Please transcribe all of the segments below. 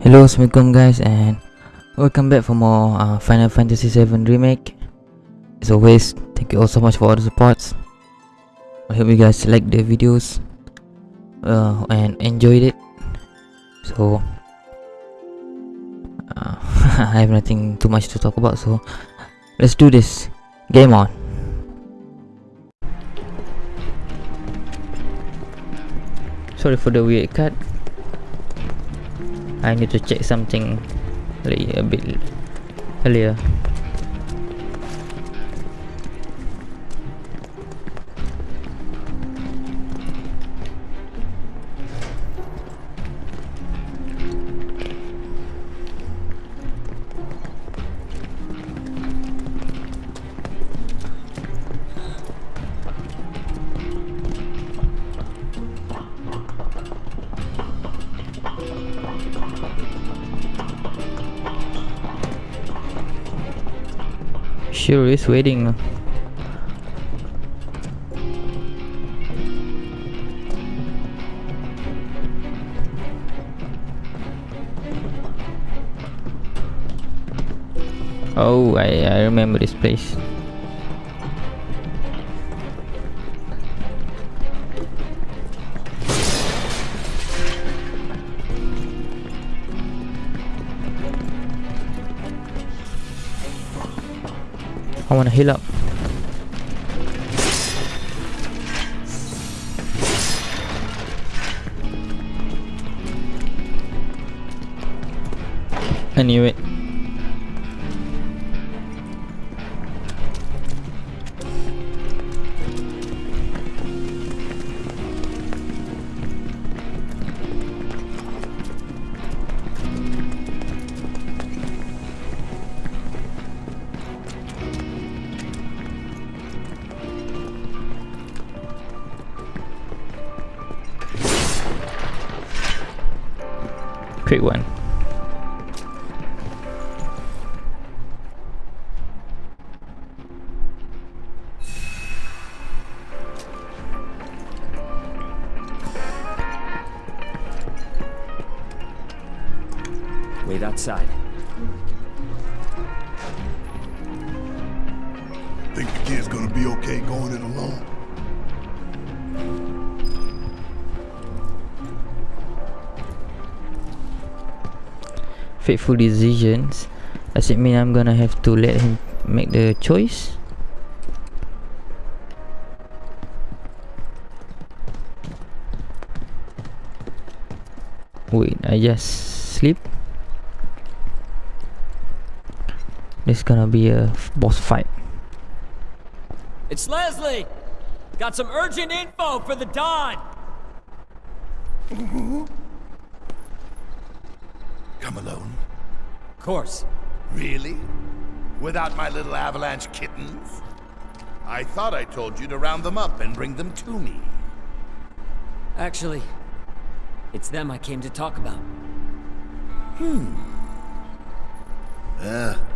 Hello, Assalamualaikum guys and welcome back for more uh, Final Fantasy VII Remake. As always, thank you all so much for all the supports. I hope you guys like the videos uh, and enjoyed it. So, uh, I have nothing too much to talk about so let's do this. Game on. Sorry for the weird cut. I need to check something a bit earlier. Sure is waiting. Oh, I, I remember this place. I wanna heal up. I Quick one. Fateful decisions. Does it mean I'm gonna have to let him make the choice? Wait, I just sleep. This gonna be a boss fight. It's Leslie! Got some urgent info for the Don! Mm-hmm. Come alone. Of course. Really? Without my little avalanche kittens? I thought I told you to round them up and bring them to me. Actually, it's them I came to talk about. Hmm. Uh.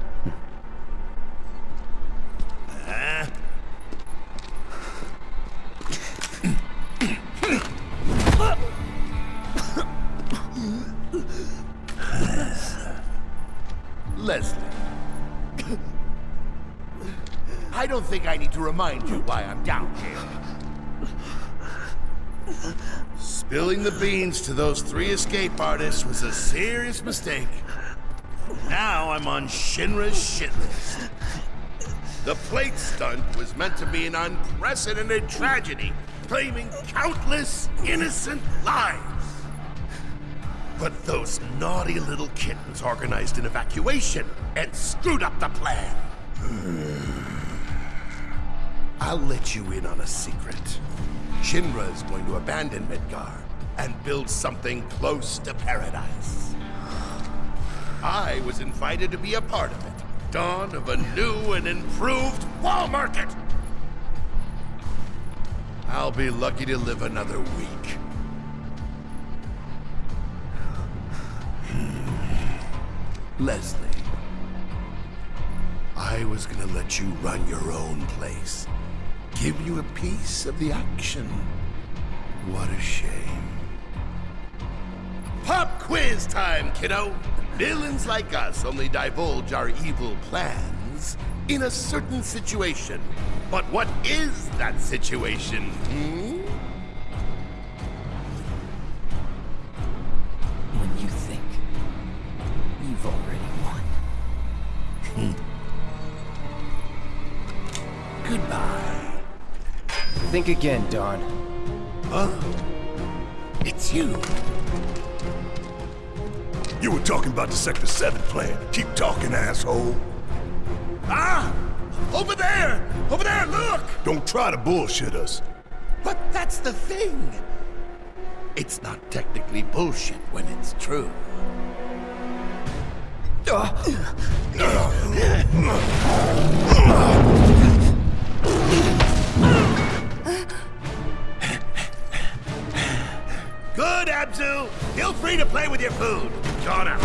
Uh. Leslie. I don't think I need to remind you why I'm down here. Spilling the beans to those three escape artists was a serious mistake. Now I'm on Shinra's shit list. The plate stunt was meant to be an unprecedented tragedy, claiming countless innocent lives. But those naughty little kittens organized an evacuation and screwed up the plan. I'll let you in on a secret. Shinra is going to abandon Midgar and build something close to paradise. I was invited to be a part of it. Dawn of a new and improved wall market. I'll be lucky to live another week. Leslie, I was gonna let you run your own place. Give you a piece of the action. What a shame. Pop quiz time, kiddo. Villains like us only divulge our evil plans in a certain situation. But what is that situation, hmm? You've already won. Goodbye. Think again, Don. Huh? It's you. You were talking about the Sector 7 plan. Keep talking, asshole. Ah! Over there! Over there, look! Don't try to bullshit us. But that's the thing. It's not technically bullshit when it's true. Good, Abzu. Feel free to play with your food. Don out.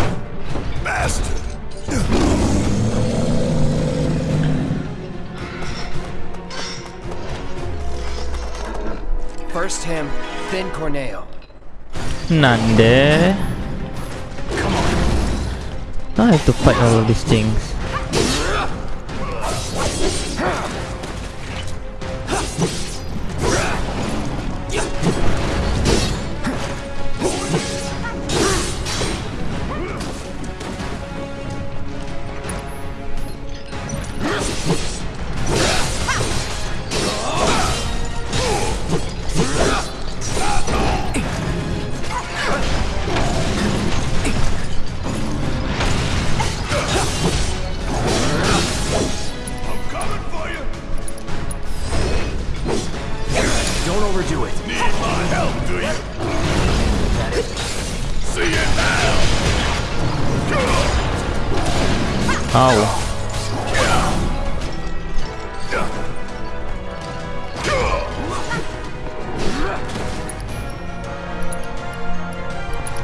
Bastard. First him, then Corneo. Nande. Now I have to fight all of these things.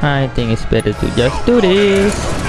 I think it's better to just do this.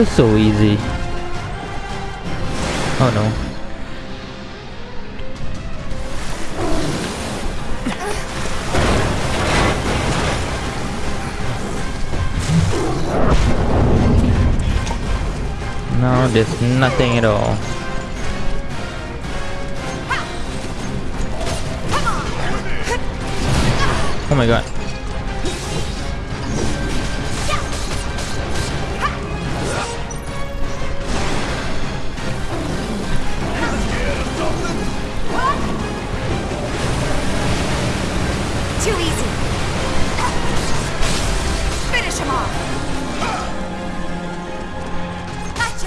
Feels so easy. Oh no. No, there's nothing at all. Oh my god.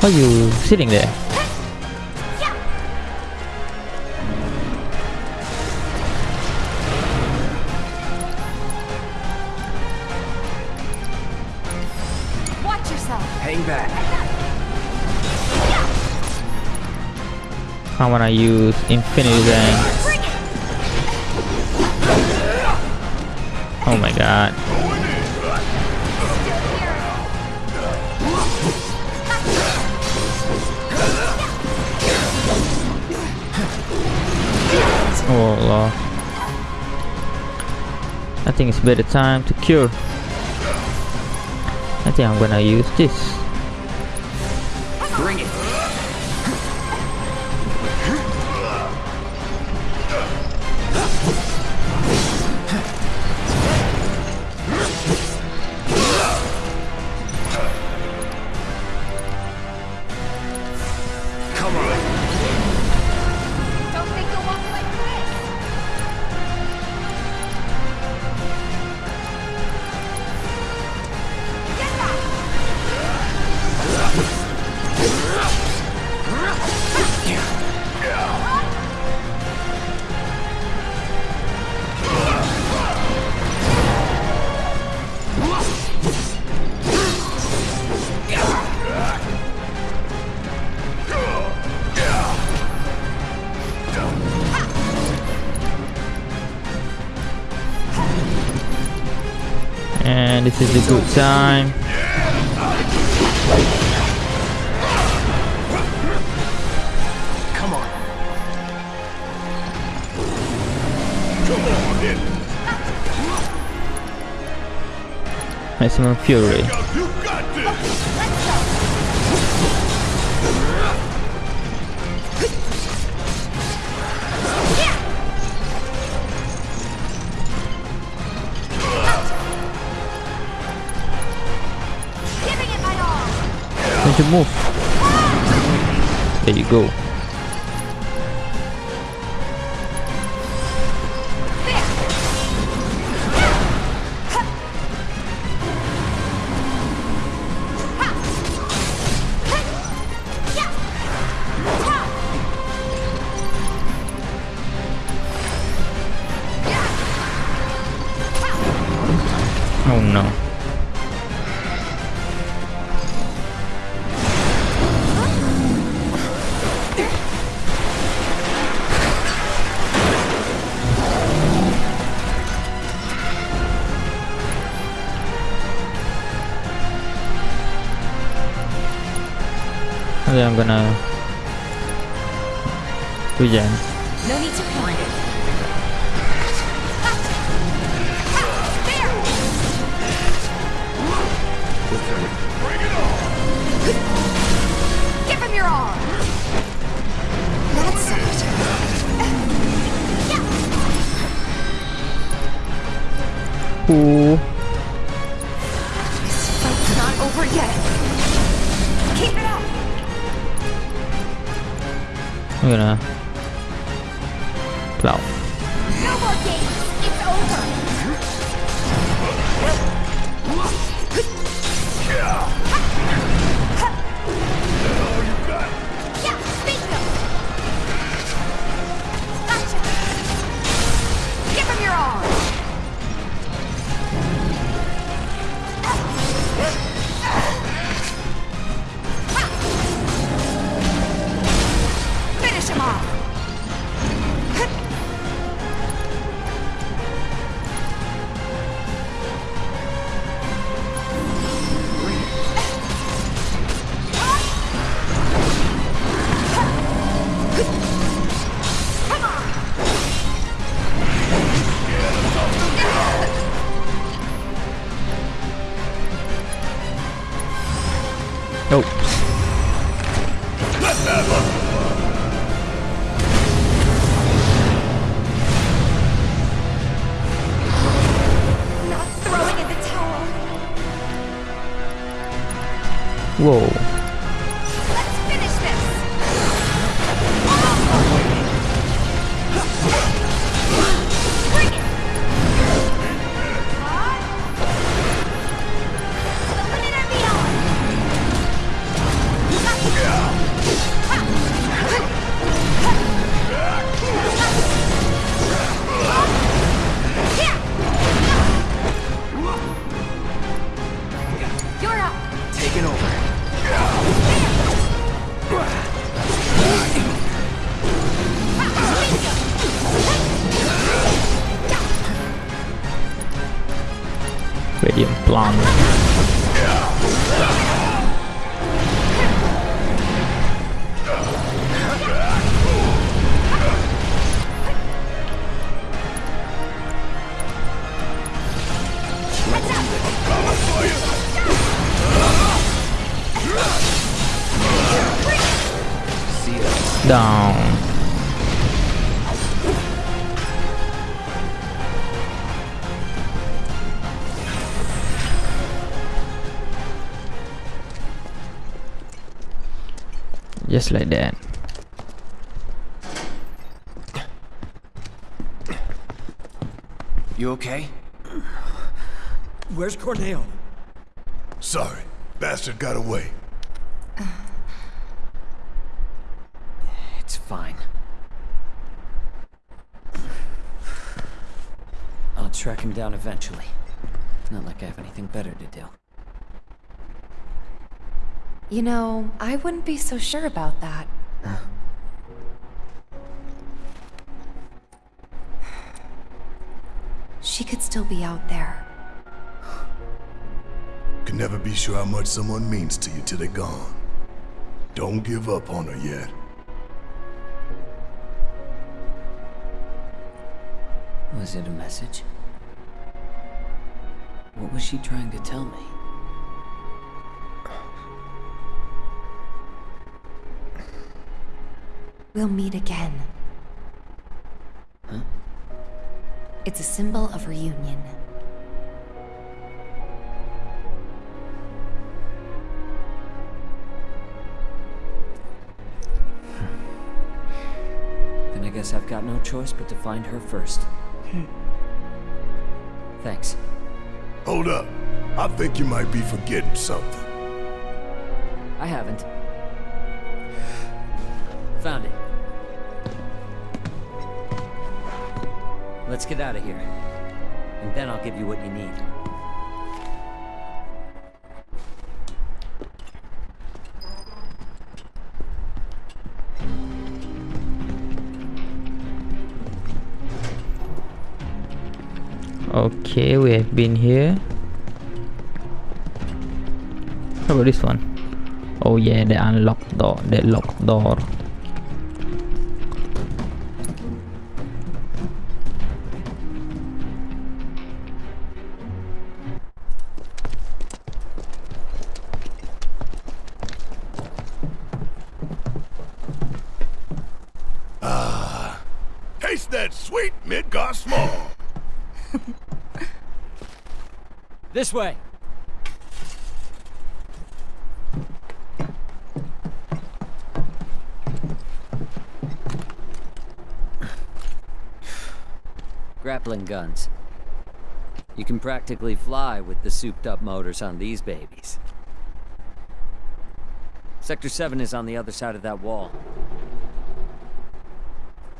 Are you sitting there? Watch yourself. Hang back. I wanna use Infinity's End. Oh my god. Oh. I think it's better time to cure. I think I'm gonna use this. This is a good time. Come on. Come on, hit. Maximum Fury. Don't move. There you go. I'm gonna regen. No need to point it. There! Give him your all! That's it. Ooh. I'm gonna plow. Whoa. Down. Just like that. You okay? Where's Corneo? Sorry, bastard got away. It's fine. I'll track him down eventually. Not like I have anything better to do. You know, I wouldn't be so sure about that. She could still be out there. can never be sure how much someone means to you till they're gone. Don't give up on her yet. Was it a message? What was she trying to tell me? We'll meet again. Huh? It's a symbol of reunion. Then I guess I've got no choice but to find her first. Hmm. Thanks. Hold up. I think you might be forgetting something. I haven't. Found it. Let's get out of here. And then I'll give you what you need. Okay, we have been here. How about this one? Oh yeah, the unlocked door, the locked door. Grappling guns. You can practically fly with the souped up motors on these babies. Sector 7 is on the other side of that wall.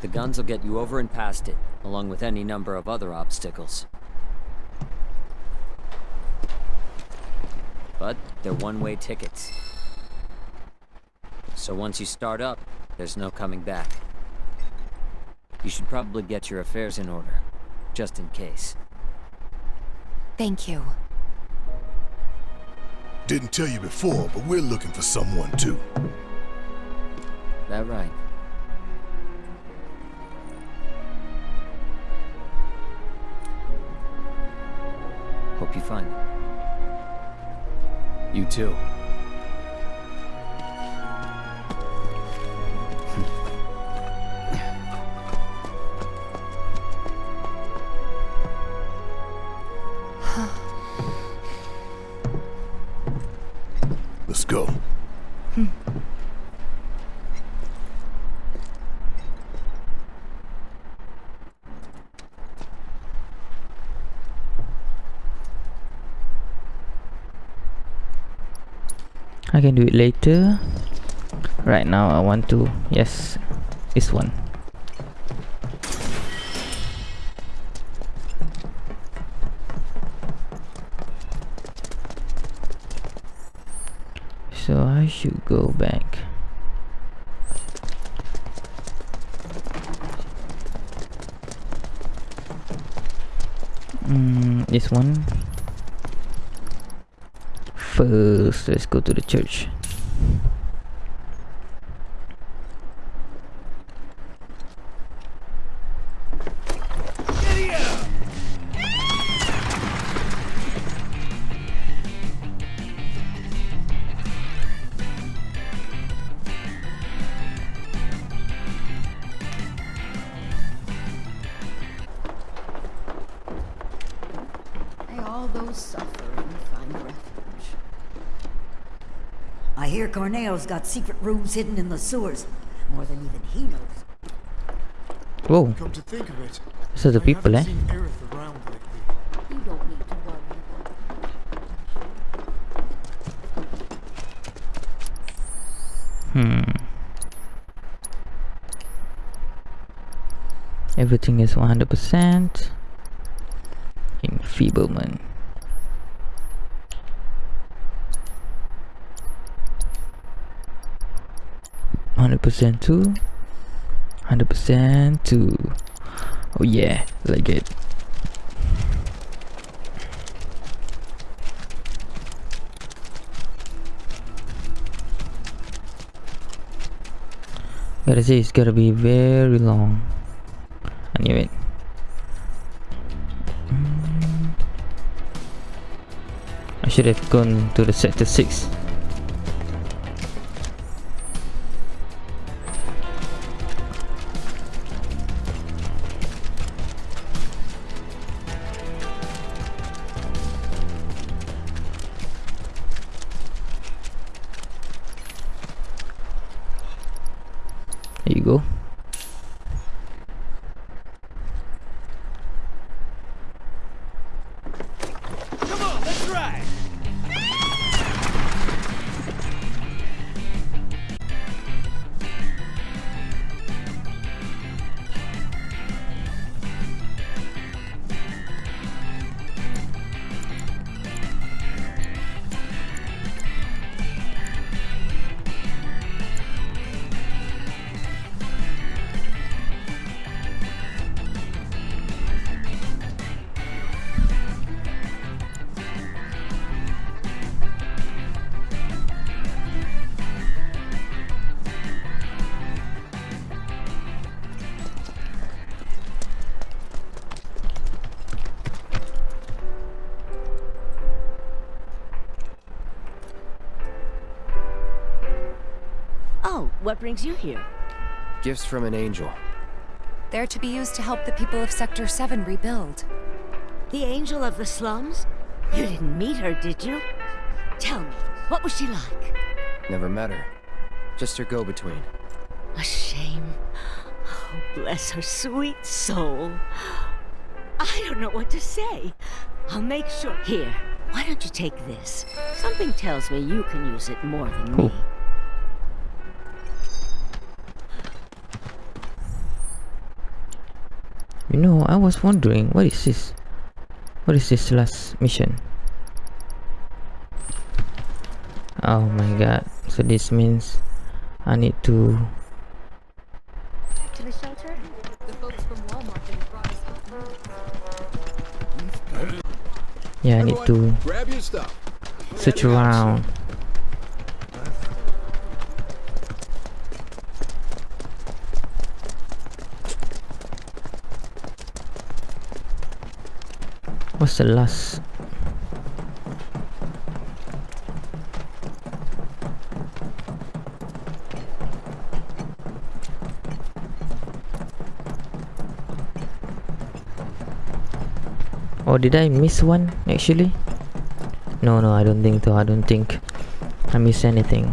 The guns will get you over and past it, along with any number of other obstacles. But they're one-way tickets. So once you start up, there's no coming back. You should probably get your affairs in order, just in case. Thank you. Didn't tell you before, but we're looking for someone too. That right? Hope you find it. You too. Can do it later. Right now, I want to. Yes, this one. So I should go back. Mm, this one. Let's go to the church. May Corneo's got secret rooms hidden in the sewers. More than even he knows. Whoa. Come to think of it, these the people, eh? Hmm. Everything is 100% enfeeblement. 100% too. 100% two oh yeah like it Gotta say, it's gotta be very long. I knew it. I should have gone to the sector 6. What brings you here? Gifts from an angel. They're to be used to help the people of Sector 7 rebuild. The angel of the slums? You didn't meet her, did you? Tell me, what was she like? Never met her. Just her go-between. A shame. Oh, bless her sweet soul. I don't know what to say. I'll make sure. Here, why don't you take this? Something tells me you can use it more than me. You know, I was wondering, what is this? What is this last mission? Oh my god. So this means I need to... To the shelter? The folks from Wall Market have brought us Yeah, I need to Grab your stuff. search around. What's the last? Or oh, did I miss one actually? No, no, I don't think so. I don't think I miss anything.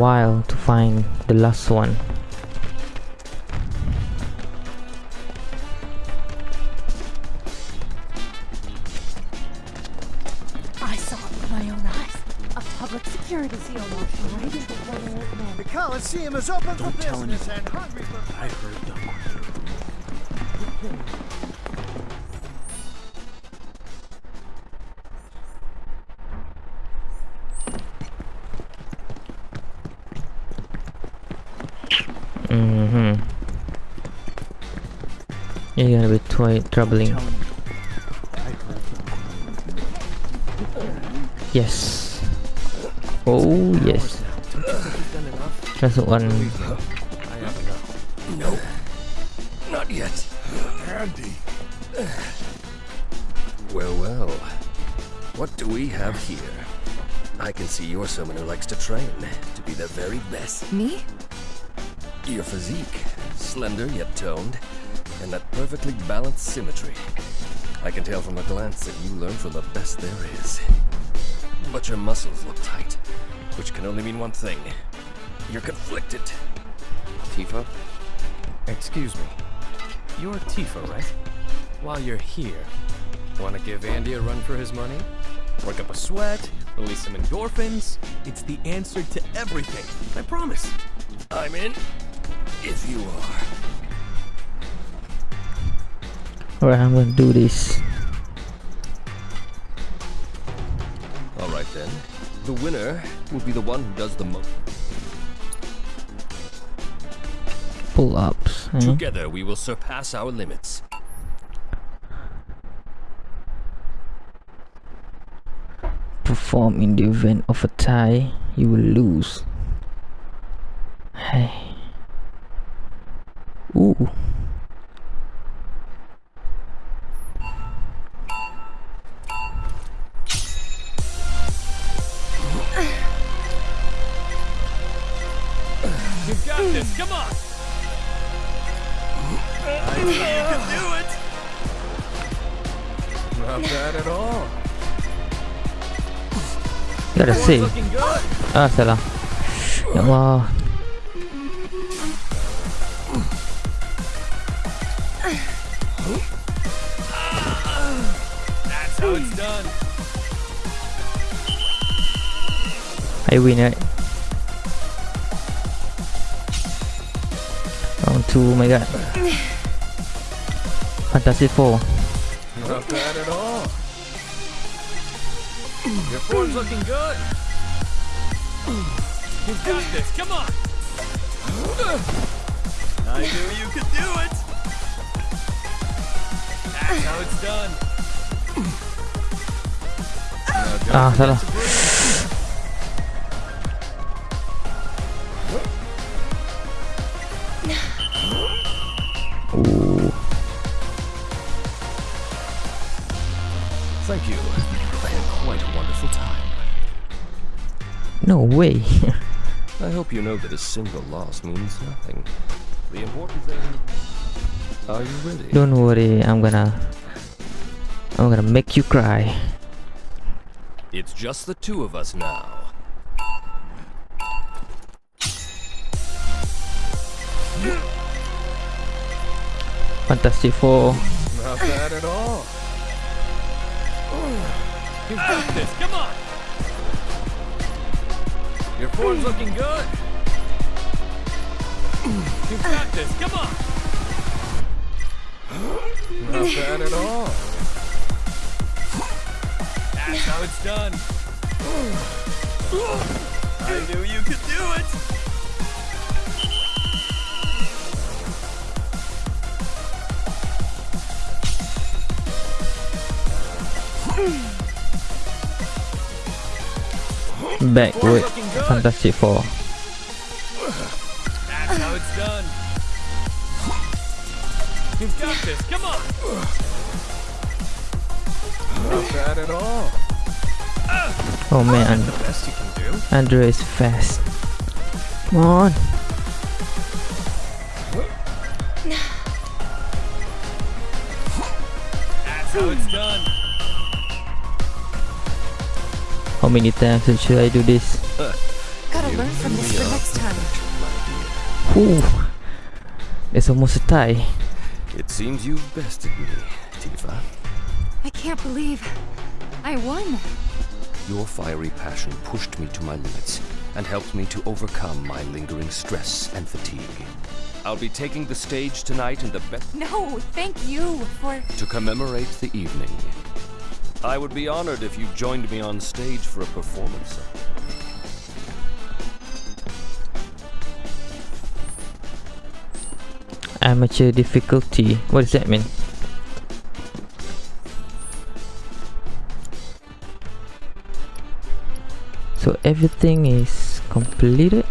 While to find the last one. I saw it with my own eyes. A public security seal marching right into one old man. The Coliseum is open for Don't tell business and hungry for I heard them. You're gonna be twi- troubling. Yes. Oh yes. That's one. No. Not yet. Andy. Well, well. What do we have here? I can see you're someone who likes to train, to be the very best. Me? Your physique, slender yet toned, and that perfectly balanced symmetry. I can tell from a glance that you learn from the best there is. But your muscles look tight, which can only mean one thing. You're conflicted. Tifa? Excuse me. You're Tifa, right? While you're here, want to give Andy a run for his money? Work up a sweat, release some endorphins? It's the answer to everything. I promise. I'm in. If you are. Alright, I'm gonna do this. Alright then. The winner will be the one who does the most. Pull ups. eh? Together we will surpass our limits. Perform in the event of a tie, you will lose. Hey. Ooh. You've got this. Come on. I knew you could do it! Not bad at all. Gotta see. say. looking good. Ah, salah. Ya Allah. That's how it's done. I win, right? Round two, oh my god. Fantastic Four. Not bad at all. Your form's looking good. You've got this. Come on. I knew you could do it. That's how it's done. Ah, salah. No way. I hope you know that a single loss means nothing. The important thing... Are you ready? Don't worry, I'm gonna I'm gonna make you cry. It's just the two of us now. Fantastic Four. Not bad at all. You've got this. Come on. Your form's looking good. You've got this. Come on. Not bad at all. That's how it's done. I knew you could do it. Backward. Fantastic Four. That's how it's done. You've got this. Come on. Not bad at all. Oh man, The best you can do. Andrew is fast. Come on. That's how it's done. How many times should I do this? Uh, Whew. It's almost a tie. It seems you've bested me, Tifa. I can't believe I won. Your fiery passion pushed me to my limits and helped me to overcome my lingering stress and fatigue. I'll be taking the stage tonight in the best No, thank you for. to commemorate the evening. I would be honored if you joined me on stage for a performance. Amateur difficulty. What does that mean? So everything is completed.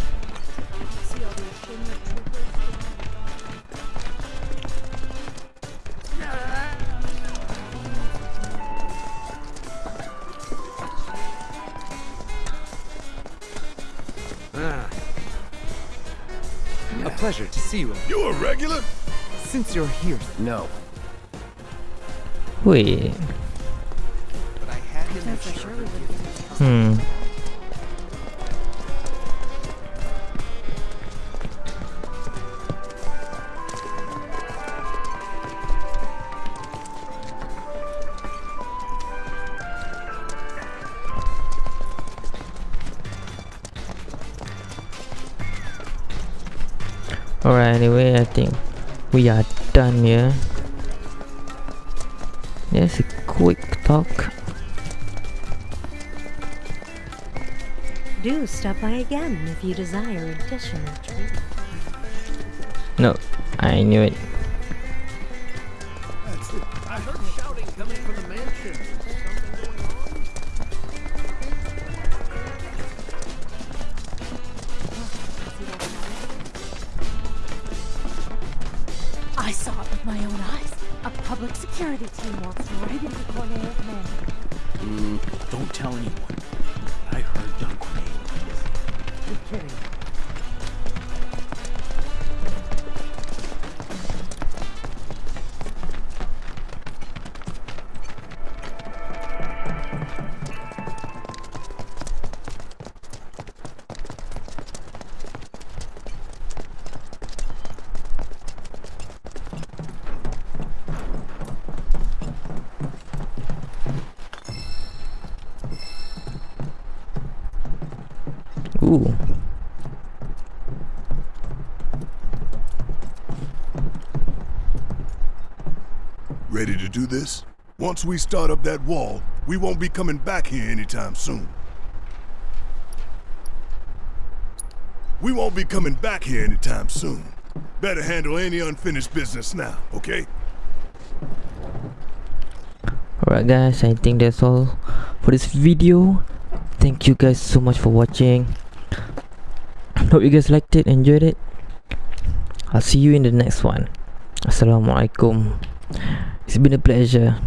since you're here. No. Wait. Hmm. Alright, anyway, I think we are done here. Just a quick talk. Do stop by again if you desire additional treatment. No, I knew it. Ooh. Ready to do this? Once we start up that wall, we won't be coming back here anytime soon. We won't be coming back here anytime soon. Better handle any unfinished business now, okay? Alright guys, I think that's all for this video. Thank you guys so much for watching. Hope you guys liked it, enjoyed it. I'll see you in the next one. Assalamualaikum. It's been a pleasure.